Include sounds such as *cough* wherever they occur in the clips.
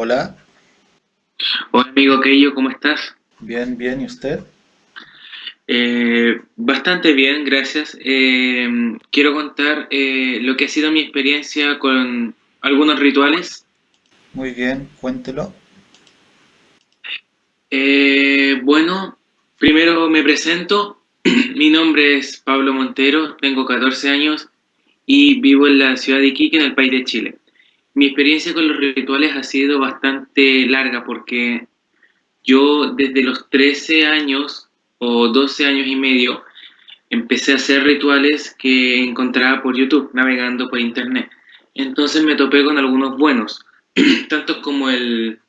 Hola, Hola amigo Keio, ¿cómo estás? bien, bien, ¿y usted? Eh, bastante bien, gracias. Eh, quiero contar eh, lo que ha sido mi experiencia con algunos rituales. Muy bien, cuéntelo. Eh, bueno, primero me presento. *clears throat* Mi nombre es Pablo Montero, tengo 14 años y vivo en la ciudad de Iquique, en el país de Chile. Mi experiencia con los rituales ha sido bastante larga porque yo desde los 13 años o 12 años y medio empecé a hacer rituales que encontraba por YouTube, navegando por internet. Entonces me topé con algunos buenos, *clears throat* tantos como el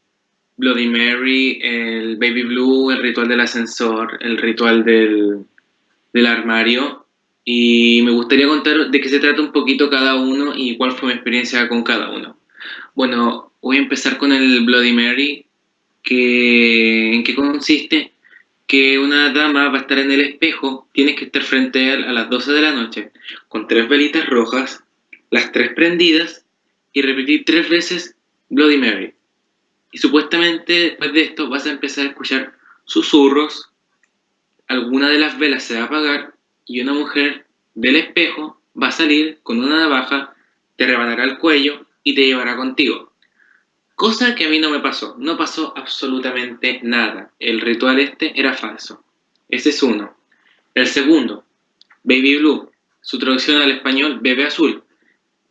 Bloody Mary, el Baby Blue, el ritual del ascensor, el ritual del, del armario. Y me gustaría contar de qué se trata un poquito cada uno y cuál fue mi experiencia con cada uno. Bueno, voy a empezar con el Bloody Mary, que ¿en qué consiste? Que una dama va a estar en el espejo, tienes que estar frente a a las 12 de la noche, con tres velitas rojas, las tres prendidas, y repetir tres veces Bloody Mary. Y supuestamente después de esto vas a empezar a escuchar susurros, alguna de las velas se va a apagar y una mujer del espejo va a salir con una navaja, te rebanará el cuello y te llevará contigo. Cosa que a mí no me pasó, no pasó absolutamente nada. El ritual este era falso. Ese es uno. El segundo, Baby Blue, su traducción al español, bebé azul.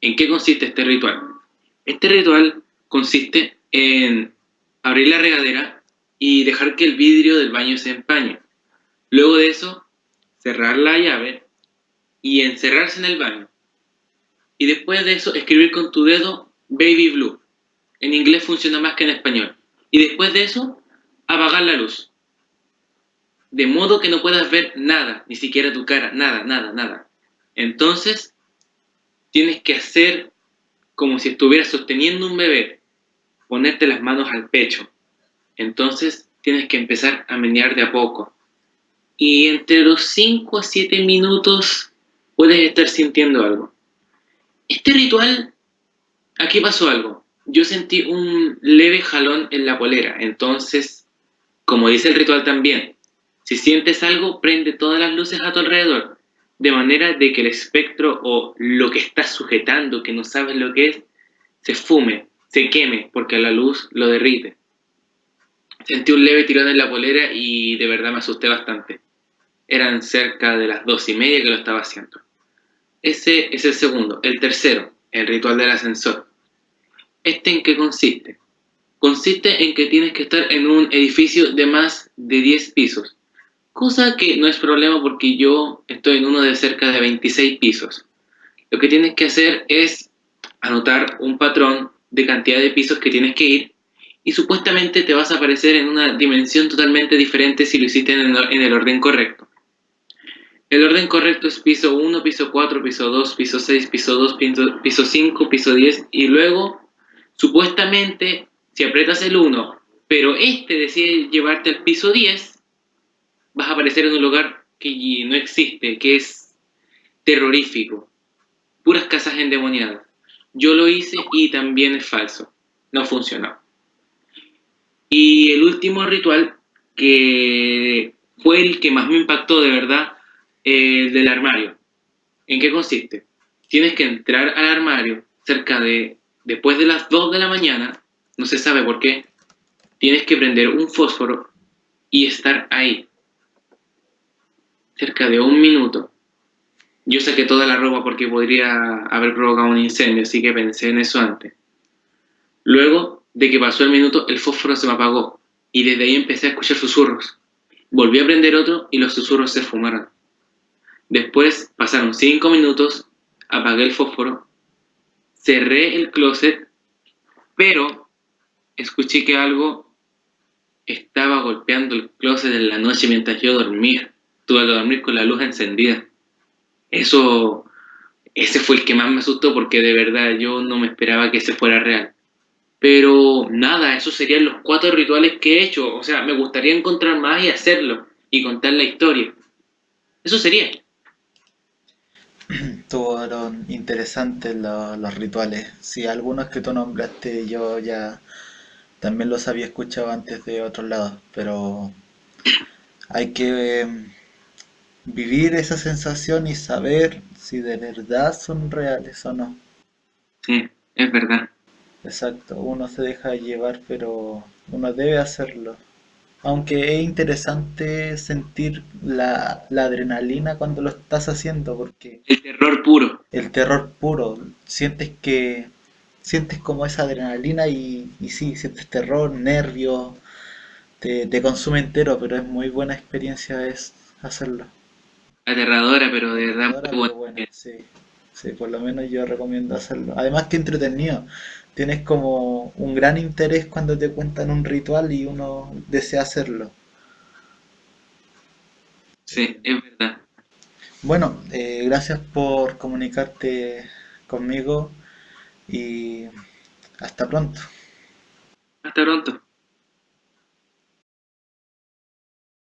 ¿En qué consiste este ritual? Este ritual consiste en abrir la regadera y dejar que el vidrio del baño se empañe. Luego de eso, cerrar la llave y encerrarse en el baño. Y después de eso, escribir con tu dedo Baby Blue. En inglés funciona más que en español. Y después de eso, apagar la luz. De modo que no puedas ver nada, ni siquiera tu cara, nada, nada, nada. Entonces, tienes que hacer como si estuvieras sosteniendo un bebé, ponerte las manos al pecho. Entonces, tienes que empezar a menear de a poco. Y entre los 5 a 7 minutos puedes estar sintiendo algo. Este ritual, aquí pasó algo. Yo sentí un leve jalón en la polera, entonces, como dice el ritual también, si sientes algo, prende todas las luces a tu alrededor, de manera de que el espectro o lo que estás sujetando, que no sabes lo que es, se fume, se queme, porque la luz lo derrite. Sentí un leve tirón en la polera y de verdad me asusté bastante. Eran cerca de las dos y media que lo estaba haciendo. Ese es el segundo. El tercero, el ritual del ascensor. ¿Este en qué consiste? Consiste en que tienes que estar en un edificio de más de 10 pisos. Cosa que no es problema porque yo estoy en uno de cerca de 26 pisos. Lo que tienes que hacer es anotar un patrón de cantidad de pisos que tienes que ir y supuestamente te vas a aparecer en una dimensión totalmente diferente si lo hiciste en el orden correcto. El orden correcto es piso 1, piso 4, piso 2, piso 6, piso 2, piso, 5, piso 10 y luego, supuestamente, si aprietas el 1, pero este decide llevarte al piso 10, vas a aparecer en un lugar que no existe, que es terrorífico. Puras casas endemoniadas. Yo lo hice y también es falso. No funcionó. Y el último ritual, que fue el que más me impactó de verdad, el del armario. ¿En qué consiste? Tienes que entrar al armario cerca de, después de las 2 de la mañana, no se sabe por qué, tienes que prender un fósforo y estar ahí, cerca de un minuto. Yo saqué toda la ropa porque podría haber provocado un incendio, así que pensé en eso antes. Luego de que pasó el minuto, el fósforo se me apagó y desde ahí empecé a escuchar susurros. Volví a prender otro y los susurros se fumaron. Después pasaron cinco minutos, apagué el fósforo, cerré el closet, pero escuché que algo estaba golpeando el closet en la noche mientras yo dormía. Tuve que dormir con la luz encendida. Eso, ese fue el que más me asustó porque de verdad yo no me esperaba que ese fuera real. Pero nada, esos serían los cuatro rituales que he hecho. O sea, me gustaría encontrar más y hacerlo y contar la historia. Eso sería. Fueron interesantes lo- los rituales. Sí, algunos que tú nombraste yo ya también los había escuchado antes de otros lados, pero hay que em, vivir esa sensación y saber si de verdad son reales o no. Sí, es verdad. Exacto, uno se deja llevar, pero uno debe hacerlo. Aunque es interesante sentir la, la adrenalina cuando lo estás haciendo, porque El terror puro. el terror puro, sientes que sientes como esa adrenalina y, y sí, sientes terror, nervios, te, te consume entero, pero es muy buena experiencia es hacerlo. Aterradora, pero de verdad muy buena. sí, sí, por lo menos yo recomiendo hacerlo. Además que entretenido, tienes como un gran interés cuando te cuentan un ritual y uno desea hacerlo. Sí, es verdad. Bueno, eh, gracias por comunicarte conmigo y hasta pronto. Hasta pronto.